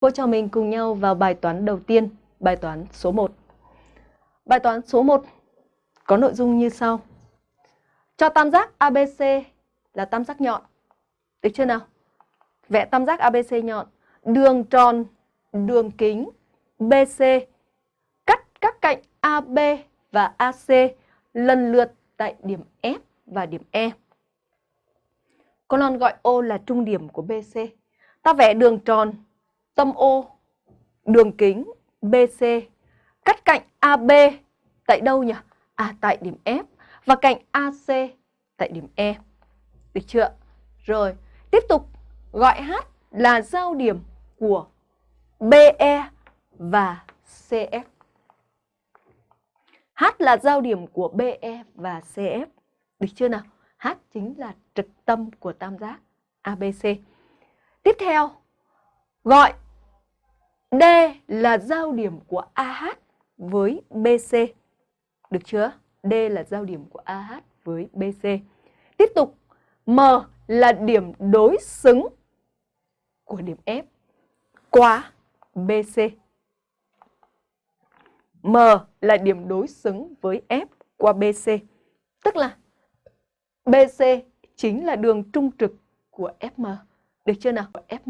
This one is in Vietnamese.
Cô chào mình cùng nhau vào bài toán đầu tiên, bài toán số 1. Bài toán số 1 có nội dung như sau. Cho tam giác ABC là tam giác nhọn. Được chưa nào? Vẽ tam giác ABC nhọn, đường tròn, đường kính BC cắt các cạnh AB và AC lần lượt tại điểm F và điểm E. Con non gọi O là trung điểm của BC. Ta vẽ đường tròn tâm O, đường kính BC, cắt cạnh AB tại đâu nhỉ? À tại điểm F và cạnh AC tại điểm E. Được chưa? Rồi, tiếp tục gọi H là giao điểm của BE và CF. H là giao điểm của BE và CF. Được chưa nào? H chính là trực tâm của tam giác ABC. Tiếp theo, gọi D là giao điểm của AH với BC. Được chưa? D là giao điểm của AH với BC. Tiếp tục, M là điểm đối xứng của điểm F qua BC. M là điểm đối xứng với F qua BC. Tức là BC chính là đường trung trực của FM. Được chưa nào? FM